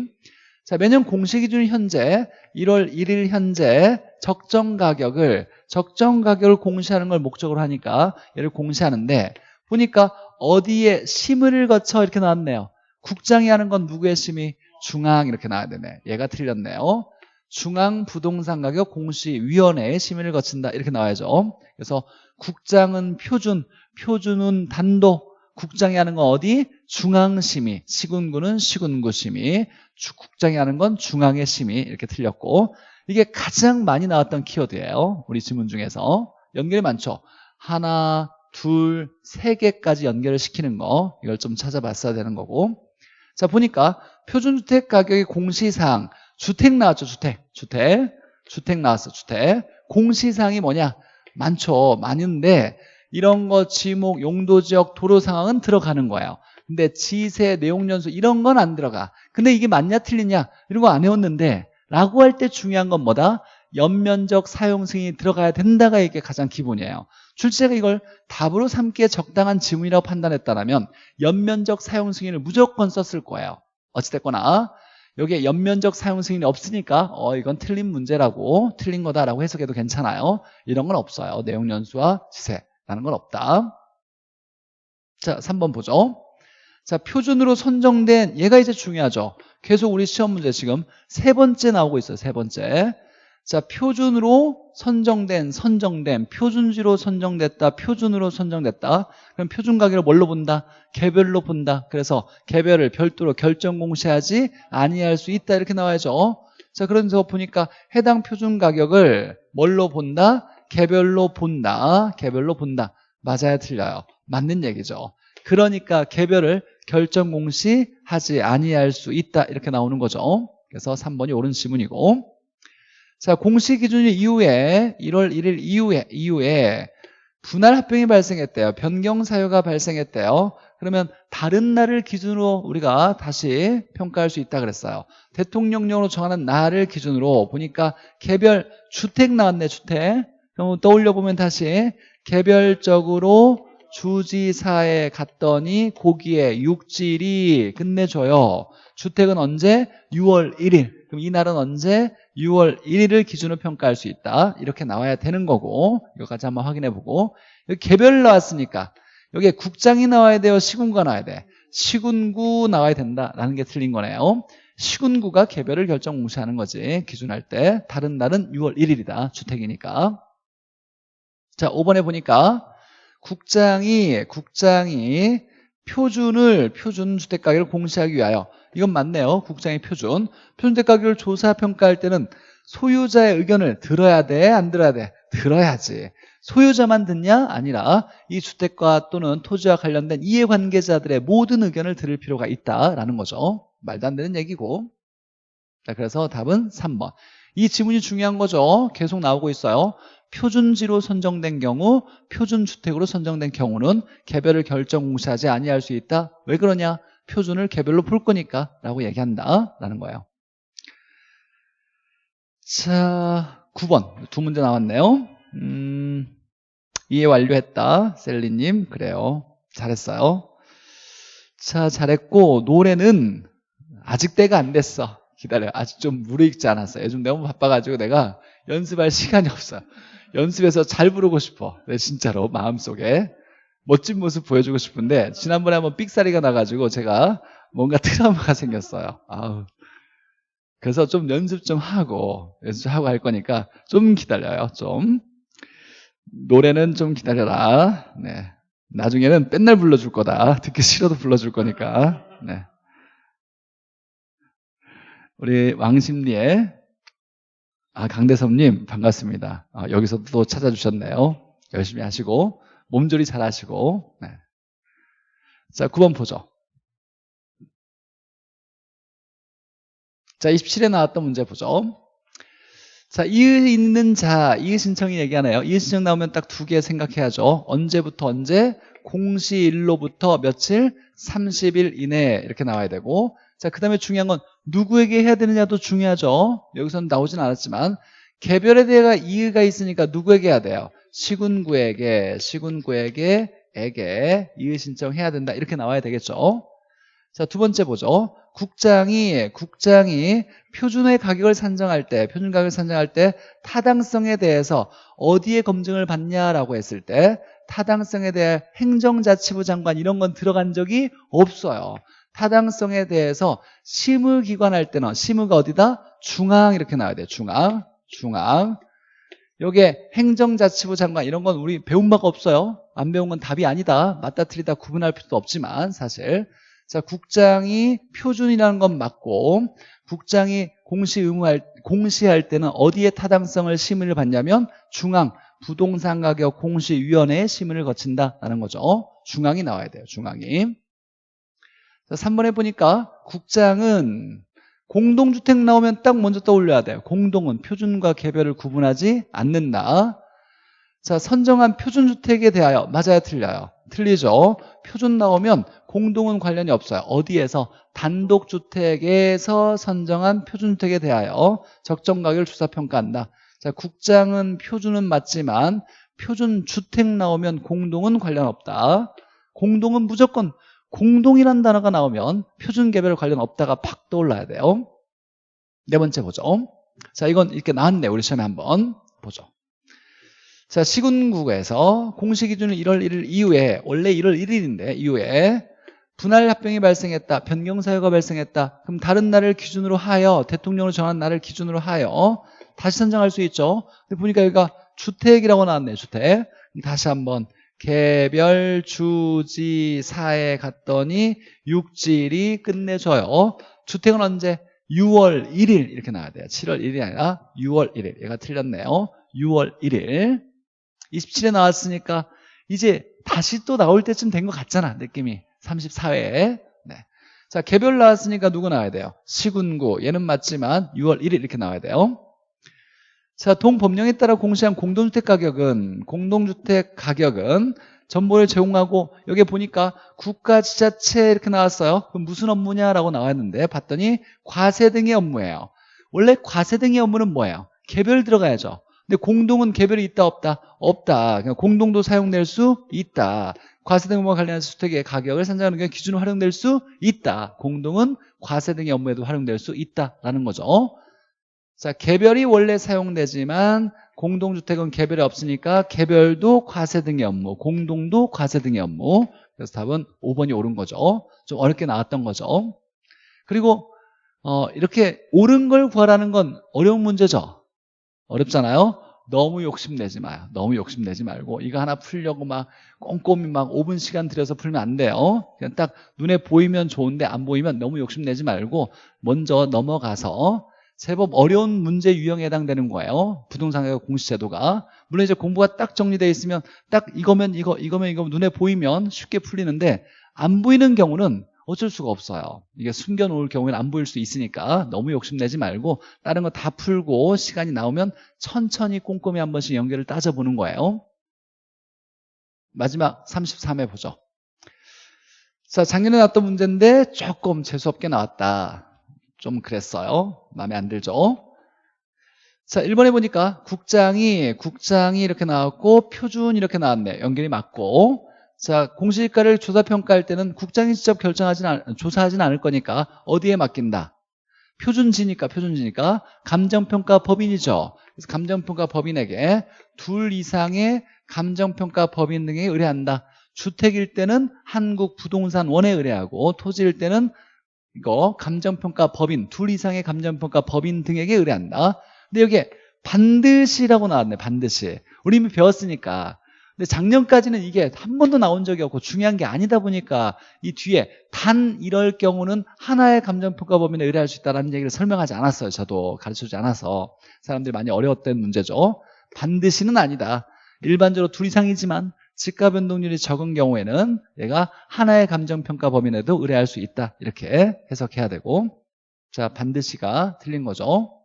자 매년 공시 기준 현재 1월 1일 현재 적정 가격을 적정 가격을 공시하는 걸 목적으로 하니까 얘를 공시하는데 보니까 어디에 심의를 거쳐 이렇게 나왔네요. 국장이 하는 건 누구의 심의? 중앙 이렇게 나와야 되네. 얘가 틀렸네요. 중앙부동산가격 공시위원회의 심의를 거친다. 이렇게 나와야죠. 그래서 국장은 표준 표준은 단독 국장이 하는 건 어디? 중앙심의. 시군구는 시군구 심의. 국장이 하는 건 중앙의 심의. 이렇게 틀렸고. 이게 가장 많이 나왔던 키워드예요. 우리 지문 중에서. 연결이 많죠? 하나, 둘, 세 개까지 연결을 시키는 거. 이걸 좀 찾아봤어야 되는 거고. 자 보니까 표준주택 가격의 공시사항. 주택 나왔죠 주택. 주택. 주택 나왔어 주택. 공시사항이 뭐냐? 많죠. 많은데 이런 거 지목 용도 지역 도로 상황은 들어가는 거예요. 근데 지세, 내용 연수 이런 건 안 들어가. 근데 이게 맞냐 틀리냐? 이런 거 안 해왔는데 라고 할 때 중요한 건 뭐다? 연면적 사용 승인이 들어가야 된다가 이게 가장 기본이에요. 출제가 이걸 답으로 삼기에 적당한 지문이라고 판단했다면 연면적 사용 승인을 무조건 썼을 거예요. 어찌됐거나 여기에 연면적 사용 승인이 없으니까 어 이건 틀린 문제라고 틀린 거다라고 해석해도 괜찮아요. 이런 건 없어요. 내용 연수와 지세라는 건 없다. 자, 3번 보죠. 자, 표준으로 선정된 얘가 이제 중요하죠. 계속 우리 시험 문제 지금 세 번째 나오고 있어요. 세 번째. 자, 표준으로 선정된, 선정된, 표준지로 선정됐다, 표준으로 선정됐다. 그럼 표준 가격을 뭘로 본다? 개별로 본다. 그래서 개별을 별도로 결정 공시하지 아니할 수 있다. 이렇게 나와야죠. 자, 그래서 보니까 해당 표준 가격을 뭘로 본다? 개별로 본다. 개별로 본다. 맞아야 틀려요. 맞는 얘기죠. 그러니까 개별을 결정 공시하지 아니할 수 있다. 이렇게 나오는 거죠. 그래서 3번이 옳은 지문이고. 자, 공시 기준일 이후에 1월 1일 이후에 이후에 분할 합병이 발생했대요. 변경 사유가 발생했대요. 그러면 다른 날을 기준으로 우리가 다시 평가할 수 있다 그랬어요. 대통령령으로 정하는 날을 기준으로 보니까 개별 주택 나왔네, 주택. 그럼 떠올려 보면 다시 개별적으로 주지사에 갔더니 고기에 육질이 끝내줘요. 주택은 언제? 6월 1일. 그럼 이 날은 언제? 6월 1일을 기준으로 평가할 수 있다. 이렇게 나와야 되는 거고 이거까지 한번 확인해 보고 여기 개별 나왔으니까 여기에 국장이 나와야 돼요? 시군구가 나와야 돼? 시군구 나와야 된다라는 게 틀린 거네요. 시군구가 개별을 결정 공시하는 거지 기준할 때 다른 날은 6월 1일이다. 주택이니까 자 5번에 보니까 국장이 국장이 표준을 표준 주택 가격을 공시하기 위하여 이건 맞네요. 국장의 표준. 가격을 조사 평가할 때는 소유자의 의견을 들어야 돼? 안 들어야 돼? 들어야지. 소유자만 듣냐? 아니라 이 주택과 또는 토지와 관련된 이해관계자들의 모든 의견을 들을 필요가 있다라는 거죠. 말도 안 되는 얘기고. 자, 그래서 답은 3번. 이 지문이 중요한 거죠. 계속 나오고 있어요. 표준지로 선정된 경우, 표준주택으로 선정된 경우는 개별을 결정 공시하지 아니할 수 있다. 왜 그러냐? 표준을 개별로 풀 거니까 라고 얘기한다 라는 거예요. 자 9번. 두 문제 나왔네요. 음, 이해 완료했다 셀리님. 그래요. 잘했어요. 자 잘했고 노래는 아직 때가 안 됐어. 기다려. 아직 좀 무르익지 않았어 요즘 너무 바빠가지고 내가 연습할 시간이 없어. 연습해서 잘 부르고 싶어. 네, 진짜로 마음속에 멋진 모습 보여주고 싶은데 지난번에 한번 삑사리가 나가지고 제가 뭔가 트라우마가 생겼어요. 아우. 그래서 좀 연습 좀 하고 연습하고 할 거니까 좀 기다려요. 좀 노래는 좀 기다려라. 네. 나중에는 맨날 불러줄 거다. 듣기 싫어도 불러줄 거니까. 네. 우리 왕심리의 아, 강대섭님 반갑습니다. 아, 여기서 또 찾아주셨네요. 열심히 하시고 몸조리 잘 하시고 네. 자 9번 보죠. 자 27에 나왔던 문제 보죠. 자 이의 있는 자 이의 신청이 얘기하네요. 이의 신청 나오면 딱 두 개 생각해야죠. 언제부터 언제? 공시일로부터 며칠? 30일 이내 이렇게 나와야 되고. 자 그 다음에 중요한 건 누구에게 해야 되느냐도 중요하죠. 여기서는 나오진 않았지만 개별에 대해 이의가 있으니까 누구에게 해야 돼요 시군구에게 시군구에게 에게 이의 신청해야 된다. 이렇게 나와야 되겠죠? 자 두 번째 보죠. 국장이 국장이 표준의 가격을 산정할 때 표준 가격을 산정할 때 타당성에 대해서 어디에 검증을 받냐라고 했을 때 타당성에 대해 행정자치부 장관 이런 건 들어간 적이 없어요. 타당성에 대해서 심의기관 할 때는 심의가 어디다? 중앙 이렇게 나와야 돼요. 중앙 중앙 여기에 행정자치부 장관 이런 건 우리 배운 바가 없어요. 안 배운 건 답이 아니다. 맞다 틀리다 구분할 필요도 없지만 사실 자 국장이 표준이라는 건 맞고 국장이 공시 의무할 공시할 때는 어디에 타당성을 심의를 받냐면 중앙 부동산 가격 공시위원회에 심의를 거친다라는 거죠. 중앙이 나와야 돼요. 중앙이. 자, 3번에 보니까 국장은 공동주택 나오면 딱 먼저 떠올려야 돼요. 공동은 표준과 개별을 구분하지 않는다. 자, 선정한 표준주택에 대하여 맞아야 틀려요. 틀리죠. 표준 나오면 공동은 관련이 없어요. 어디에서? 단독주택에서 선정한 표준주택에 대하여 적정가격을 조사평가한다. 자, 국장은 표준은 맞지만 표준주택 나오면 공동은 관련 없다. 공동은 무조건 공동이란 단어가 나오면 표준개별 관련 없다가 팍 떠올라야 돼요. 네 번째 보죠. 자, 이건 이렇게 나왔네. 우리 시험에 한번 보죠. 자, 시군국에서 공시 기준을 1월 1일 이후에 원래 1월 1일인데 이후에 분할 합병이 발생했다. 변경 사유가 발생했다. 그럼 다른 날을 기준으로 하여 대통령으로 정한 날을 기준으로 하여 다시 선정할 수 있죠. 근데 보니까 여기가 주택이라고 나왔네요. 주택. 다시 한번 개별 주지 사에 갔더니 육질이 끝내줘요. 주택은 언제? 6월 1일 이렇게 나와야 돼요. 7월 1일이 아니라 6월 1일. 얘가 틀렸네요. 6월 1일. 27에 나왔으니까 이제 다시 또 나올 때쯤 된 것 같잖아. 느낌이. 34회에. 네. 자, 개별 나왔으니까 누구 나와야 돼요? 시군구. 얘는 맞지만 6월 1일 이렇게 나와야 돼요. 자, 동법령에 따라 공시한 공동주택 가격은 공동주택 가격은 정보를 제공하고 여기 보니까 국가 지자체 이렇게 나왔어요. 그럼 무슨 업무냐라고 나왔는데 봤더니 과세 등의 업무예요. 원래 과세 등의 업무는 뭐예요? 개별 들어가야죠. 근데 공동은 개별이 있다 없다? 없다. 그냥 공동도 사용될 수 있다. 과세 등 업무와 관련해서 주택의 가격을 산정하는 경우 기준으로 활용될 수 있다. 공동은 과세 등의 업무에도 활용될 수 있다라는 거죠. 자, 개별이 원래 사용되지만 공동주택은 개별이 없으니까 개별도 과세 등의 업무, 공동도 과세 등의 업무. 그래서 답은 5번이 옳은 거죠. 좀 어렵게 나왔던 거죠. 그리고 어, 이렇게 옳은 걸 구하라는 건 어려운 문제죠. 어렵잖아요. 너무 욕심내지 마요. 너무 욕심내지 말고 이거 하나 풀려고 막 꼼꼼히 막 5분 시간 들여서 풀면 안 돼요. 그냥 딱 눈에 보이면 좋은데 안 보이면 너무 욕심내지 말고 먼저 넘어가서 제법 어려운 문제 유형에 해당되는 거예요. 부동산 가격 공시제도가. 물론 이제 공부가 딱 정리되어 있으면 딱 이거면 이거, 이거면 이거 눈에 보이면 쉽게 풀리는데 안 보이는 경우는 어쩔 수가 없어요. 이게 숨겨놓을 경우에는 안 보일 수 있으니까 너무 욕심내지 말고 다른 거 다 풀고 시간이 나오면 천천히 꼼꼼히 한 번씩 연결을 따져보는 거예요. 마지막 33회 보죠. 자, 작년에 나왔던 문제인데 조금 재수없게 나왔다. 좀 그랬어요. 마음에 안 들죠? 자, 1번에 보니까 국장이, 국장이 이렇게 나왔고, 표준 이렇게 나왔네. 연결이 맞고. 자, 공시지가를 조사평가할 때는 국장이 직접 결정하진 않, 조사하진 않을 거니까 어디에 맡긴다? 표준지니까, 표준지니까. 감정평가 법인이죠. 그래서 감정평가 법인에게 둘 이상의 감정평가 법인 등에 의뢰한다. 주택일 때는 한국부동산원에 의뢰하고, 토지일 때는 이거 감정평가 법인 둘 이상의 감정평가 법인 등에게 의뢰한다. 근데 여기에 반드시라고 나왔네 반드시. 우리 이미 배웠으니까. 근데 작년까지는 이게 한 번도 나온 적이 없고 중요한 게 아니다 보니까 이 뒤에 단 이럴 경우는 하나의 감정평가 법인에 의뢰할 수 있다는 얘기를 설명하지 않았어요 저도. 가르쳐주지 않아서. 사람들이 많이 어려웠던 문제죠. 반드시는 아니다. 일반적으로 둘 이상이지만 지가 변동률이 적은 경우에는 얘가 하나의 감정평가 범위 내도 의뢰할 수 있다. 이렇게 해석해야 되고. 자 반드시가 틀린 거죠.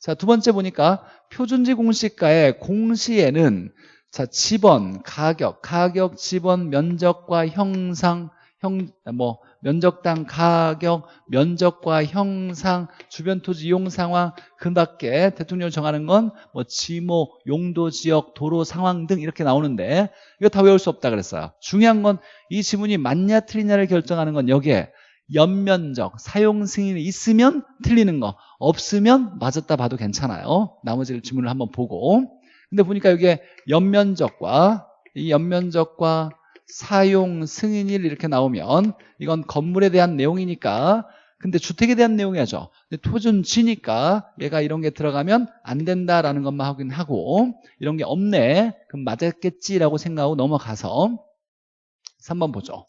자 두 번째 보니까 표준지 공시가의 공시에는 자 지번, 가격, 가격, 지번, 면적과 형상, 형, 뭐 면적당 가격, 면적과 형상, 주변 토지 이용 상황, 그 밖에 대통령을 정하는 건 뭐 지목, 용도 지역, 도로 상황 등 이렇게 나오는데 이거 다 외울 수 없다 그랬어요. 중요한 건 이 지문이 맞냐 틀리냐를 결정하는 건 여기에 연면적, 사용 승인이 있으면 틀리는 거, 없으면 맞았다 봐도 괜찮아요. 나머지 지문을 한번 보고. 근데 보니까 여기에 연면적과 이 연면적과 사용 승인일 이렇게 나오면 이건 건물에 대한 내용이니까 근데 주택에 대한 내용이죠. 근데 토준지니까 얘가 이런 게 들어가면 안 된다라는 것만 확인하고 이런 게 없네. 그럼 맞았겠지라고 생각하고 넘어가서 3번 보죠.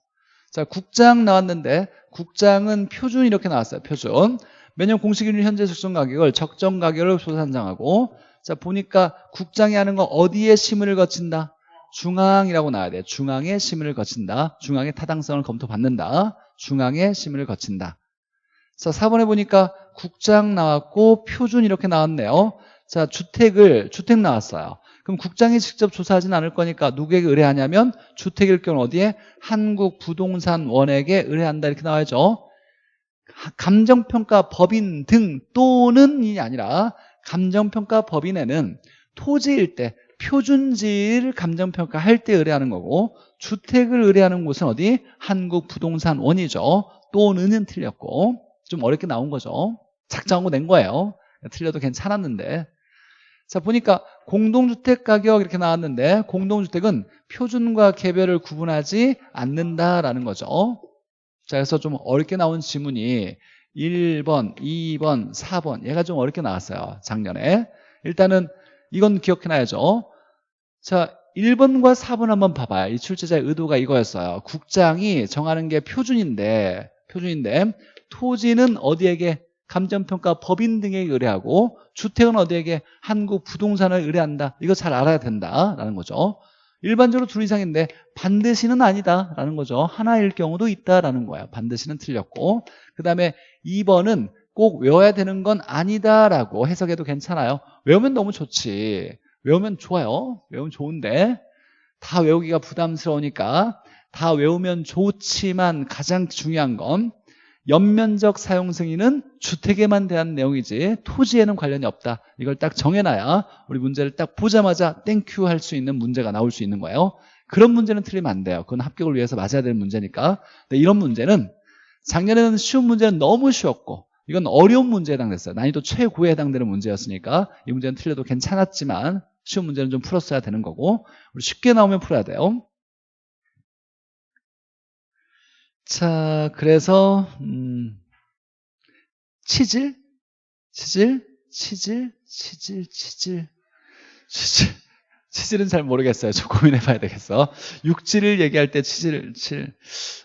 자, 국장 나왔는데 국장은 표준 이렇게 나왔어요. 표준. 매년 공시기준 현재 적정 가격을 적정 가격을 조산정하고 자 보니까 국장이 하는 거 어디에 심의를 거친다? 중앙이라고 나와야 돼요. 중앙에 심의를 거친다. 중앙의 타당성을 검토받는다. 중앙에 심의를 거친다. 자, 4번에 보니까 국장 나왔고 표준 이렇게 나왔네요. 자, 주택을 주택 나왔어요. 그럼 국장이 직접 조사하진 않을 거니까 누구에게 의뢰하냐면 주택일 경우 어디에 한국부동산원에게 의뢰한다 이렇게 나와야죠. 감정평가 법인 등 또는이 아니라 감정평가 법인에는 토지일 때 표준지를 감정평가할 때 의뢰하는 거고 주택을 의뢰하는 곳은 어디? 한국부동산원이죠. 또는은 틀렸고 좀 어렵게 나온 거죠. 작정하고 낸 거예요. 틀려도 괜찮았는데 자 보니까 공동주택 가격 이렇게 나왔는데 공동주택은 표준과 개별을 구분하지 않는다라는 거죠. 자 그래서 좀 어렵게 나온 지문이 1번, 2번, 4번 얘가 좀 어렵게 나왔어요. 작년에 일단은 이건 기억해놔야죠. 자 1번과 4번 한번 봐봐요. 이 출제자의 의도가 이거였어요. 국장이 정하는 게 표준인데 표준인데 토지는 어디에게 감정평가 법인 등에게 의뢰하고 주택은 어디에게 한국 부동산을 의뢰한다. 이거 잘 알아야 된다라는 거죠. 일반적으로 둘 이상인데 반드시는 아니다라는 거죠. 하나일 경우도 있다라는 거예요. 반드시는 틀렸고 그 다음에 2번은 꼭 외워야 되는 건 아니다라고 해석해도 괜찮아요. 외우면 너무 좋지. 외우면 좋아요. 외우면 좋은데 다 외우기가 부담스러우니까 다 외우면 좋지만 가장 중요한 건 연면적 사용 승인은 주택에만 대한 내용이지 토지에는 관련이 없다. 이걸 딱 정해놔야 우리 문제를 딱 보자마자 thank you 할 수 있는 문제가 나올 수 있는 거예요. 그런 문제는 틀리면 안 돼요. 그건 합격을 위해서 맞아야 되는 문제니까. 근데 이런 문제는 작년에는 쉬운 문제는 너무 쉬웠고 이건 어려운 문제에 해당됐어요. 난이도 최고에 해당되는 문제였으니까 이 문제는 틀려도 괜찮았지만 쉬운 문제는 좀 풀었어야 되는 거고 우리 쉽게 나오면 풀어야 돼요. 자, 그래서 음, 치질, 치질, 치질, 치질, 치질, 치질, 치질은 잘 모르겠어요. 저 고민해 봐야 되겠어. 육질을 얘기할 때 치질, 칠,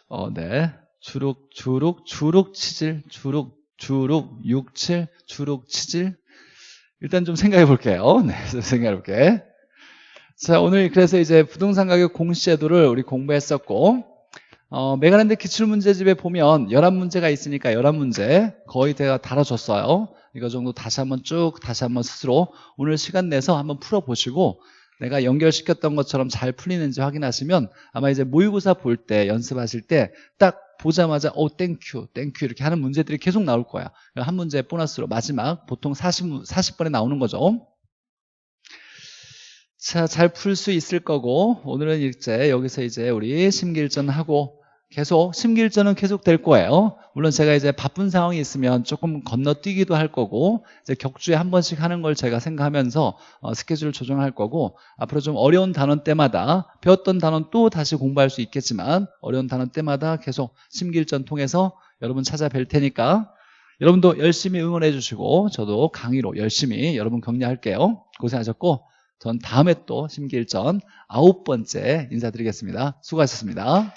어, 네, 주룩, 주룩, 주룩, 치질, 주룩, 주룩, 육칠, 주룩, 치질. 일단 좀 생각해 볼게요. 네, 생각해 볼게. 자, 오늘 그래서 이제 부동산 가격 공시제도를 우리 공부했었고, 어, 메가랜드 기출문제집에 보면 11문제가 있으니까 11문제 거의 제가 달아줬어요. 이거 정도 다시 한번 쭉 다시 한번 스스로 오늘 시간 내서 한번 풀어보시고 내가 연결시켰던 것처럼 잘 풀리는지 확인하시면 아마 이제 모의고사 볼 때 연습하실 때 딱 보자마자 오 thank you thank you 이렇게 하는 문제들이 계속 나올 거야. 한 문제 보너스로 마지막 보통 40, 40번에 나오는 거죠. 자, 잘 풀 수 있을 거고 오늘은 이제 여기서 이제 우리 심기일전 하고 계속 심기일전은 계속 될 거예요. 물론 제가 이제 바쁜 상황이 있으면 조금 건너뛰기도 할 거고 이제 격주에 한 번씩 하는 걸 제가 생각하면서 어, 스케줄을 조정할 거고 앞으로 좀 어려운 단원 때마다 배웠던 단원 또 다시 공부할 수 있겠지만 어려운 단원 때마다 계속 심기일전 통해서 여러분 찾아뵐 테니까 여러분도 열심히 응원해 주시고 저도 강의로 열심히 여러분 격려할게요. 고생하셨고 전 다음에 또 심기일전 아홉 번째 인사드리겠습니다. 수고하셨습니다.